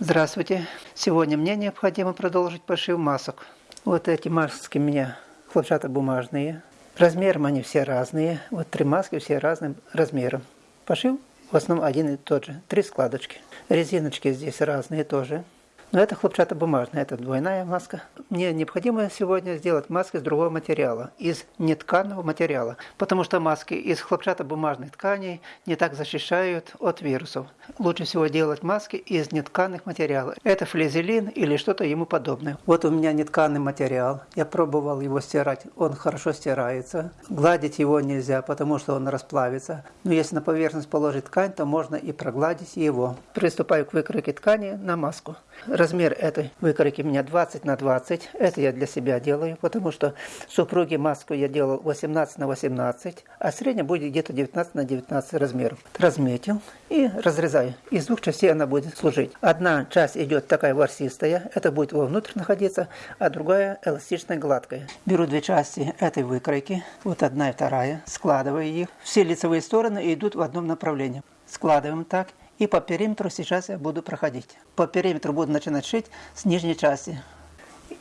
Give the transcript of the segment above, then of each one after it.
Здравствуйте! Сегодня мне необходимо продолжить пошив масок. Вот эти маски у меня хлопчатобумажные. Размером они все разные. Вот три маски все разным размером. Пошив в основном один и тот же. Три складочки. Резиночки здесь разные тоже. Но это хлопчатобумажная, это двойная маска. Мне необходимо сегодня сделать маски из другого материала, из нетканого материала, потому что маски из хлопчатобумажных тканей не так защищают от вирусов. Лучше всего делать маски из нетканых материалов. Это флизелин или что-то ему подобное. Вот у меня нетканый материал. Я пробовал его стирать, он хорошо стирается. Гладить его нельзя, потому что он расплавится. Но если на поверхность положить ткань, то можно и прогладить его. Приступаю к выкройке ткани на маску. Размер этой выкройки у меня 20 на 20. Это я для себя делаю, потому что супруге маску я делал 18 на 18, а средняя будет где-то 19 на 19 размеров. Разметил и разрезаю. Из двух частей она будет служить. Одна часть идет такая ворсистая, это будет вовнутрь находиться, а другая эластичная, гладкая. Беру две части этой выкройки, вот одна и вторая, складываю их. Все лицевые стороны идут в одном направлении. Складываем так и по периметру сейчас я буду проходить. По периметру буду начинать шить с нижней части.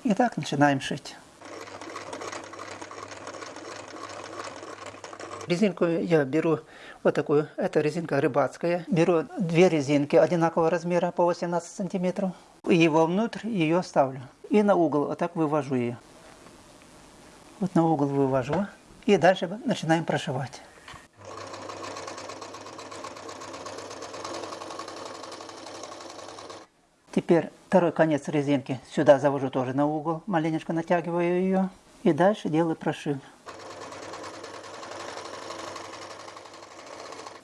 Итак, начинаем шить. Резинку я беру вот такую, это резинка рыбацкая. Беру две резинки одинакового размера по 18 сантиметров. И вовнутрь ее ставлю. И на угол вот так вывожу ее. Вот на угол вывожу. И дальше начинаем прошивать. Теперь второй конец резинки сюда завожу тоже на угол, маленечко натягиваю ее. И дальше делаю прошив.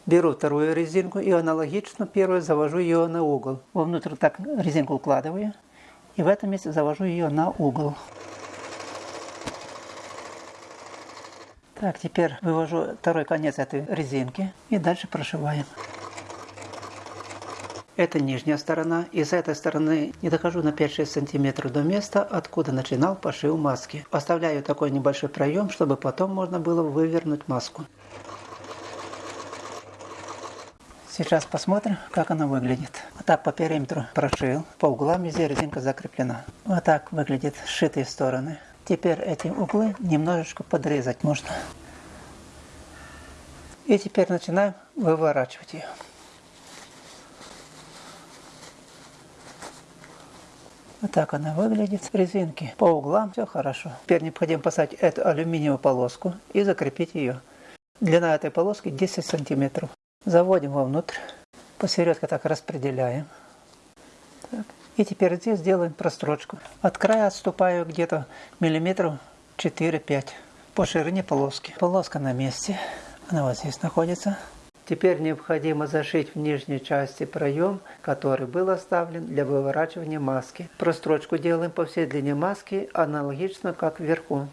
Беру вторую резинку и аналогично первую завожу ее на угол. Вовнутрь так резинку укладываю. И в этом месте завожу ее на угол. Так, теперь вывожу второй конец этой резинки и дальше прошиваем. Это нижняя сторона, и с этой стороны не дохожу на 5-6 сантиметров до места, откуда начинал пошив маски. Оставляю такой небольшой проем, чтобы потом можно было вывернуть маску. Сейчас посмотрим, как она выглядит. Вот так по периметру прошил, по углам везде резинка закреплена. Вот так выглядит сшитые стороны. Теперь эти углы немножечко подрезать можно. И теперь начинаем выворачивать ее. Вот так она выглядит. Резинки по углам, все хорошо. Теперь необходимо поставить эту алюминиевую полоску и закрепить ее. Длина этой полоски 10 сантиметров. Заводим вовнутрь. Посередке так распределяем. Так. И теперь здесь делаем прострочку. От края отступаю где-то миллиметров 4-5 по ширине полоски. Полоска на месте. Она вот здесь находится. Теперь необходимо зашить в нижней части проем, который был оставлен для выворачивания маски. Прострочку делаем по всей длине маски, аналогично как вверху.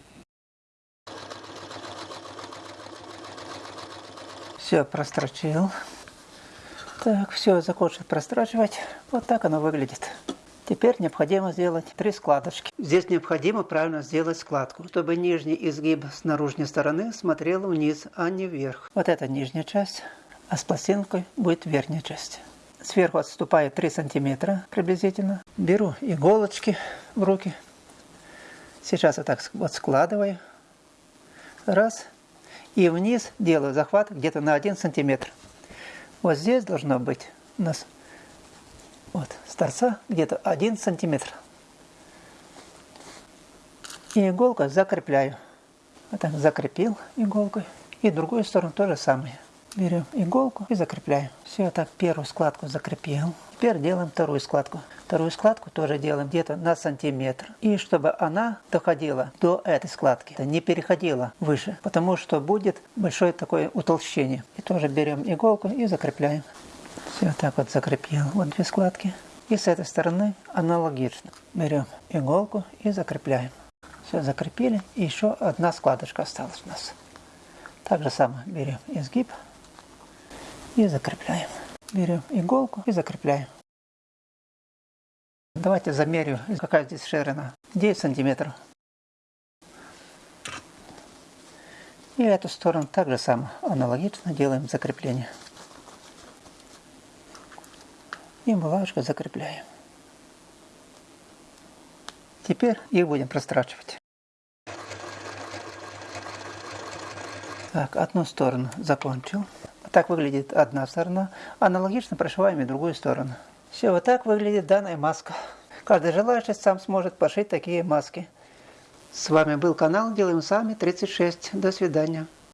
Все, прострочил. Так, все, закончил прострачивать. Вот так оно выглядит. Теперь необходимо сделать три складочки. Здесь необходимо правильно сделать складку, чтобы нижний изгиб с наружной стороны смотрел вниз, а не вверх. Вот эта нижняя часть а с пластинкой будет верхняя часть. Сверху отступаю 3 сантиметра приблизительно. Беру иголочки в руки. Сейчас я так вот складываю. Раз. И вниз делаю захват где-то на 1 сантиметр. Вот здесь должно быть у нас вот, с торца где-то 1 сантиметр. И иголкой закрепляю. Вот так закрепил иголкой. И другую сторону то же самое. Берем иголку и закрепляем. Все, так первую складку закрепил. Теперь делаем вторую складку. Вторую складку тоже делаем где-то на сантиметр. И чтобы она доходила до этой складки, не переходила выше, потому что будет большое такое утолщение. И тоже берем иголку и закрепляем. Все, так вот закрепил. Вот две складки. И с этой стороны аналогично. Берем иголку и закрепляем. Все, закрепили. И еще одна складочка осталась у нас. Так же самое берем изгиб и закрепляем. Берем иголку и закрепляем. Давайте замерю, какая здесь ширина. 9 сантиметров. И эту сторону также самое аналогично делаем закрепление. И булавочкой закрепляем. Теперь их будем прострачивать. Так, одну сторону закончил. Так выглядит одна сторона. Аналогично прошиваем и другую сторону. Все, вот так выглядит данная маска. Каждый желающий сам сможет пошить такие маски. С вами был канал Делаем Сами 36. До свидания.